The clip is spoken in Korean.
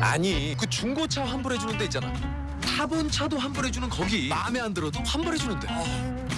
아니. 그 중고차 환불해주는 데 있잖아. 타본 차도 환불해주는 거기. 마음에 안 들어도 환불해주는데. 어.